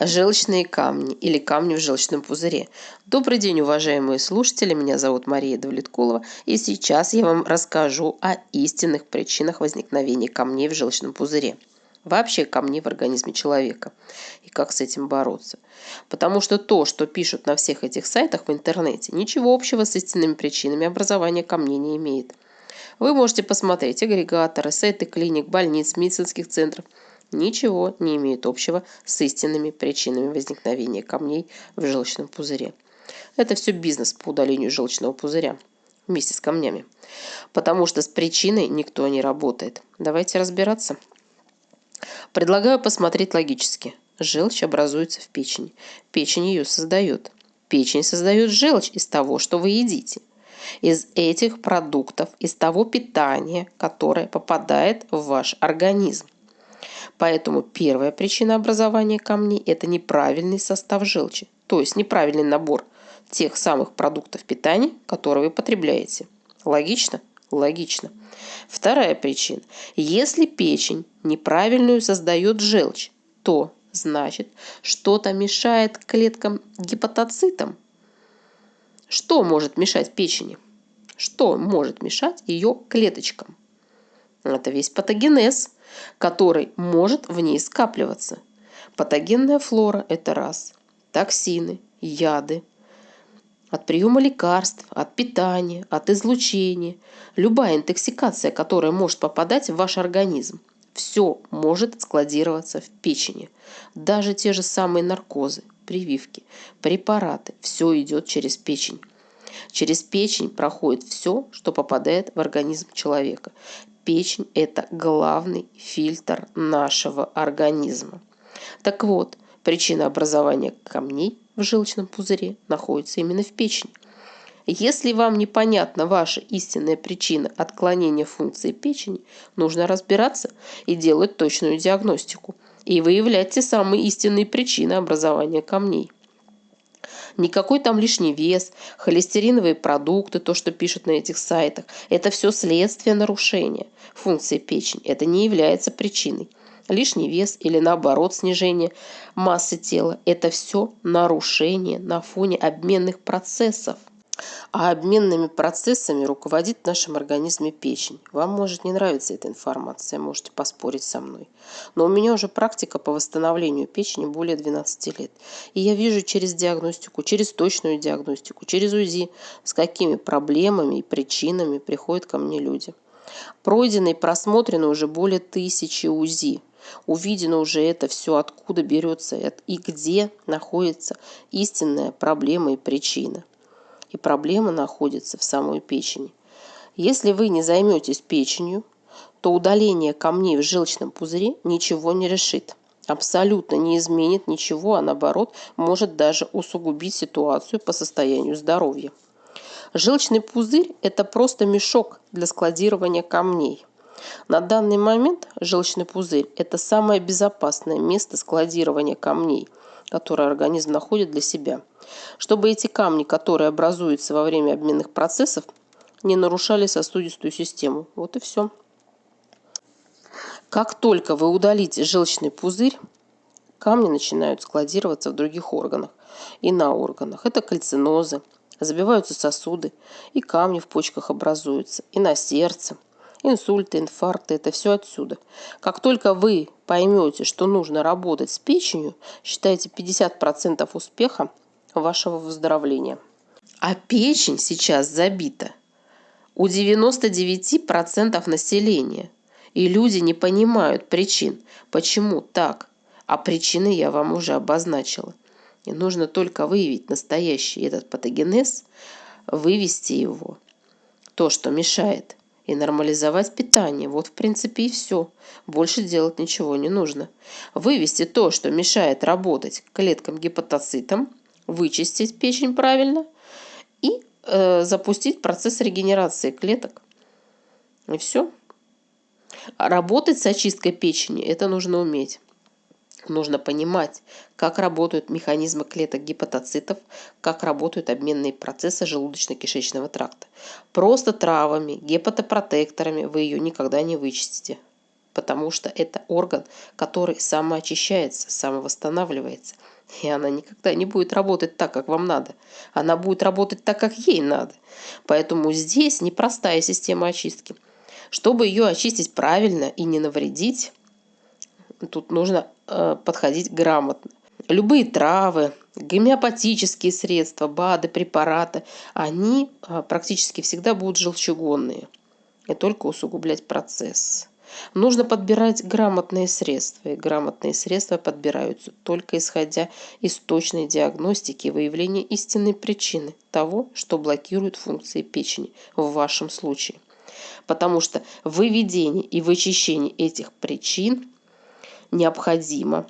Желчные камни или камни в желчном пузыре. Добрый день, уважаемые слушатели. Меня зовут Мария Давлеткулова. И сейчас я вам расскажу о истинных причинах возникновения камней в желчном пузыре. Вообще камней в организме человека. И как с этим бороться. Потому что то, что пишут на всех этих сайтах в интернете, ничего общего с истинными причинами образования камней не имеет. Вы можете посмотреть агрегаторы, сайты клиник, больниц, медицинских центров – ничего не имеют общего с истинными причинами возникновения камней в желчном пузыре. Это все бизнес по удалению желчного пузыря вместе с камнями. Потому что с причиной никто не работает. Давайте разбираться. Предлагаю посмотреть логически. Желчь образуется в печени. Печень ее создает. Печень создает желчь из того, что вы едите. Из этих продуктов, из того питания, которое попадает в ваш организм. Поэтому первая причина образования камней – это неправильный состав желчи, то есть неправильный набор тех самых продуктов питания, которые вы потребляете. Логично? Логично. Вторая причина. Если печень неправильную создает желчь, то значит что-то мешает клеткам гепатоцитам. Что может мешать печени? Что может мешать ее клеточкам? Это весь патогенез, который может в ней скапливаться. Патогенная флора – это раз. Токсины, яды, от приема лекарств, от питания, от излучения. Любая интоксикация, которая может попадать в ваш организм. Все может складироваться в печени. Даже те же самые наркозы, прививки, препараты. Все идет через печень. Через печень проходит все, что попадает в организм человека. Печень – это главный фильтр нашего организма. Так вот, причина образования камней в желчном пузыре находится именно в печени. Если вам непонятна ваша истинная причина отклонения функции печени, нужно разбираться и делать точную диагностику и выявлять те самые истинные причины образования камней. Никакой там лишний вес, холестериновые продукты, то, что пишут на этих сайтах, это все следствие нарушения функции печени. Это не является причиной. Лишний вес или наоборот снижение массы тела – это все нарушение на фоне обменных процессов. А обменными процессами руководит в нашем организме печень. Вам может не нравиться эта информация, можете поспорить со мной. Но у меня уже практика по восстановлению печени более 12 лет. И я вижу через диагностику, через точную диагностику, через УЗИ, с какими проблемами и причинами приходят ко мне люди. Пройдено и просмотрено уже более тысячи УЗИ. Увидено уже это все, откуда берется и где находится истинная проблема и причина и проблема находится в самой печени. Если вы не займетесь печенью, то удаление камней в желчном пузыре ничего не решит. Абсолютно не изменит ничего, а наоборот может даже усугубить ситуацию по состоянию здоровья. Желчный пузырь – это просто мешок для складирования камней. На данный момент желчный пузырь – это самое безопасное место складирования камней – которые организм находит для себя, чтобы эти камни, которые образуются во время обменных процессов, не нарушали сосудистую систему. Вот и все. Как только вы удалите желчный пузырь, камни начинают складироваться в других органах и на органах. Это кальцинозы, забиваются сосуды, и камни в почках образуются, и на сердце – инсульты, инфаркты, это все отсюда. Как только вы поймете, что нужно работать с печенью, считайте 50% успеха вашего выздоровления. А печень сейчас забита у 99% населения. И люди не понимают причин, почему так. А причины я вам уже обозначила. И нужно только выявить настоящий этот патогенез, вывести его, то, что мешает – и нормализовать питание. Вот, в принципе, и все. Больше делать ничего не нужно. Вывести то, что мешает работать клеткам гепатоцитам, вычистить печень правильно и э, запустить процесс регенерации клеток. И все. работать с очисткой печени это нужно уметь. Нужно понимать, как работают механизмы клеток гепатоцитов, как работают обменные процессы желудочно-кишечного тракта. Просто травами, гепатопротекторами вы ее никогда не вычистите. потому что это орган, который самоочищается, самовосстанавливается. И она никогда не будет работать так, как вам надо. Она будет работать так, как ей надо. Поэтому здесь непростая система очистки. Чтобы ее очистить правильно и не навредить, тут нужно подходить грамотно. Любые травы, гомеопатические средства, БАДы, препараты, они э, практически всегда будут желчегонные и только усугублять процесс. Нужно подбирать грамотные средства, и грамотные средства подбираются только исходя из точной диагностики и выявления истинной причины того, что блокирует функции печени в вашем случае. Потому что выведение и вычищение этих причин необходимо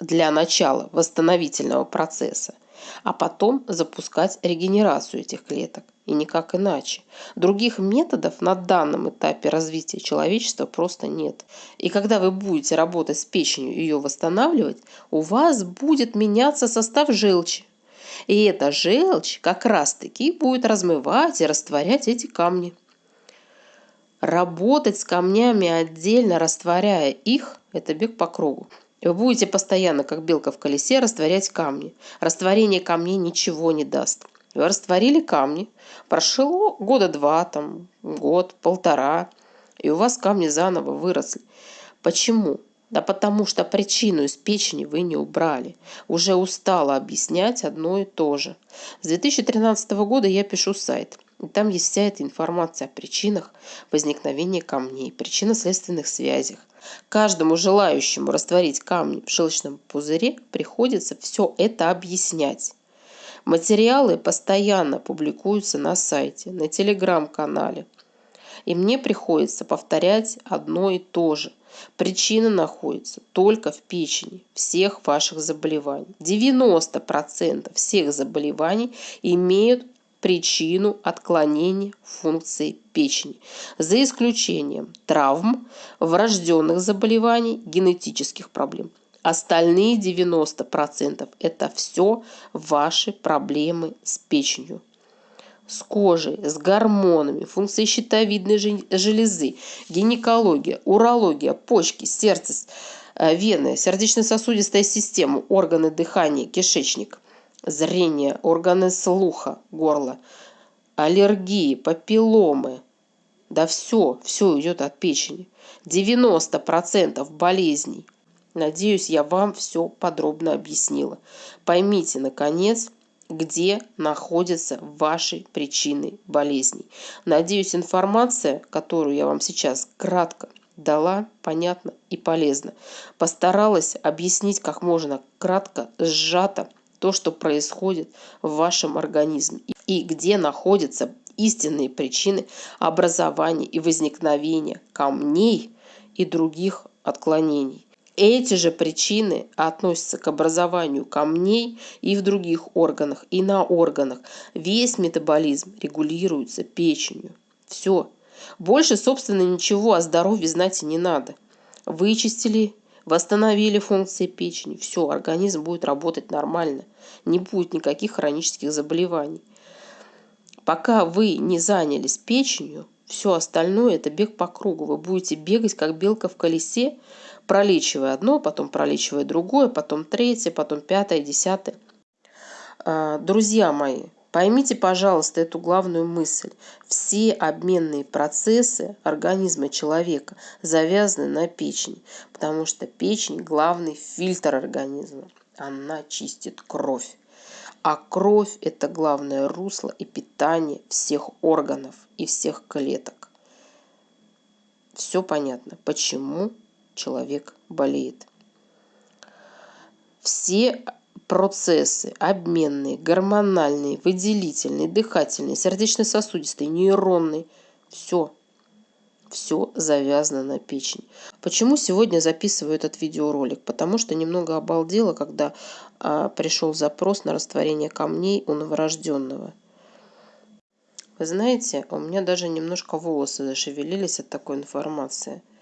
для начала восстановительного процесса, а потом запускать регенерацию этих клеток и никак иначе. Других методов на данном этапе развития человечества просто нет. И когда вы будете работать с печенью и ее восстанавливать, у вас будет меняться состав желчи. И эта желчь как раз-таки будет размывать и растворять эти камни. Работать с камнями отдельно, растворяя их, это бег по кругу. Вы будете постоянно, как белка в колесе, растворять камни. Растворение камней ничего не даст. Вы растворили камни, прошло года два, там, год, полтора, и у вас камни заново выросли. Почему? Да потому что причину из печени вы не убрали. Уже устала объяснять одно и то же. С 2013 года я пишу сайт. Там есть вся эта информация о причинах возникновения камней, причинно-следственных связях. Каждому желающему растворить камни в желчном пузыре приходится все это объяснять. Материалы постоянно публикуются на сайте, на телеграм-канале. И мне приходится повторять одно и то же. Причина находится только в печени всех ваших заболеваний. 90% всех заболеваний имеют причину отклонения функции печени, за исключением травм, врожденных заболеваний, генетических проблем. Остальные 90% это все ваши проблемы с печенью с кожей, с гормонами, функцией щитовидной железы, гинекология, урология, почки, сердце, э, вены, сердечно-сосудистая система, органы дыхания, кишечник, зрение, органы слуха, горло, аллергии, папилломы. Да все, все идет от печени. 90% болезней – Надеюсь, я вам все подробно объяснила. Поймите, наконец, где находятся ваши причины болезней. Надеюсь, информация, которую я вам сейчас кратко дала, понятно и полезно. Постаралась объяснить как можно кратко, сжато то, что происходит в вашем организме и где находятся истинные причины образования и возникновения камней и других отклонений. Эти же причины относятся к образованию камней и в других органах, и на органах. Весь метаболизм регулируется печенью. Все. Больше, собственно, ничего о здоровье знать и не надо. Вычистили, восстановили функции печени. Все, организм будет работать нормально. Не будет никаких хронических заболеваний. Пока вы не занялись печенью, все остальное это бег по кругу. Вы будете бегать, как белка в колесе, пролечивая одно, потом пролечивая другое, потом третье, потом пятое, десятое. А, друзья мои, поймите, пожалуйста, эту главную мысль. Все обменные процессы организма человека завязаны на печени, потому что печень – главный фильтр организма. Она чистит кровь. А кровь – это главное русло и питание всех органов и всех клеток. Все понятно, почему человек болеет. Все процессы обменные, гормональные, выделительные, дыхательные, сердечно-сосудистые, нейронные, все, все завязано на печени. Почему сегодня записываю этот видеоролик? Потому что немного обалдела, когда а, пришел запрос на растворение камней у новорожденного. Вы знаете, у меня даже немножко волосы зашевелились от такой информации –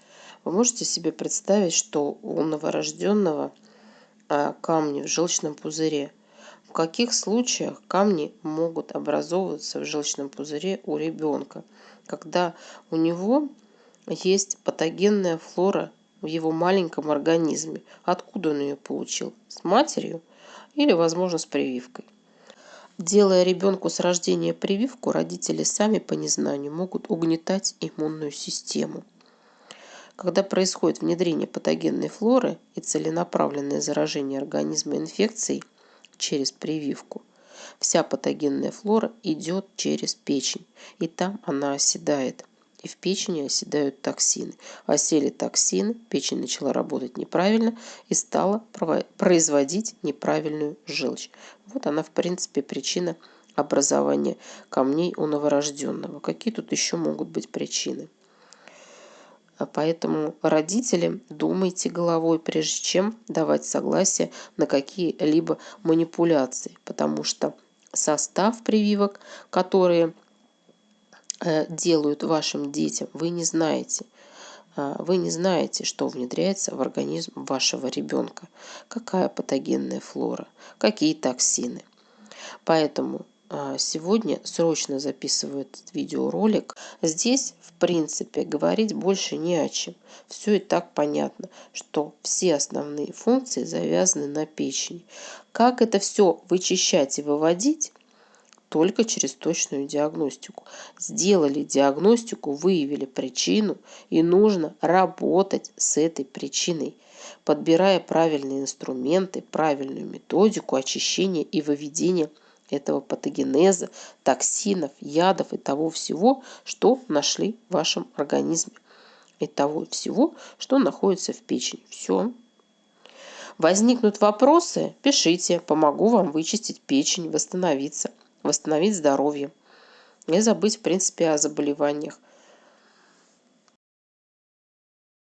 вы можете себе представить, что у новорожденного камни в желчном пузыре. В каких случаях камни могут образовываться в желчном пузыре у ребенка? Когда у него есть патогенная флора в его маленьком организме. Откуда он ее получил? С матерью или, возможно, с прививкой? Делая ребенку с рождения прививку, родители сами по незнанию могут угнетать иммунную систему. Когда происходит внедрение патогенной флоры и целенаправленное заражение организма инфекцией через прививку, вся патогенная флора идет через печень, и там она оседает – и в печени оседают токсины. Осели токсины, печень начала работать неправильно и стала производить неправильную желчь. Вот она, в принципе, причина образования камней у новорожденного. Какие тут еще могут быть причины? А поэтому родители думайте головой, прежде чем давать согласие на какие-либо манипуляции, потому что состав прививок, которые Э, делают вашим детям, вы не знаете. А, вы не знаете, что внедряется в организм вашего ребенка, какая патогенная флора, какие токсины. Поэтому сегодня срочно записываю этот видеоролик. Здесь, в принципе, говорить больше не о чем. Все и так понятно, что все основные функции завязаны на печени. Как это все вычищать и выводить, только через точную диагностику. Сделали диагностику, выявили причину, и нужно работать с этой причиной, подбирая правильные инструменты, правильную методику очищения и выведения этого патогенеза, токсинов, ядов и того всего, что нашли в вашем организме. И того всего, что находится в печени. Все. Возникнут вопросы, пишите, помогу вам вычистить печень, восстановиться восстановить здоровье. Не забыть, в принципе, о заболеваниях.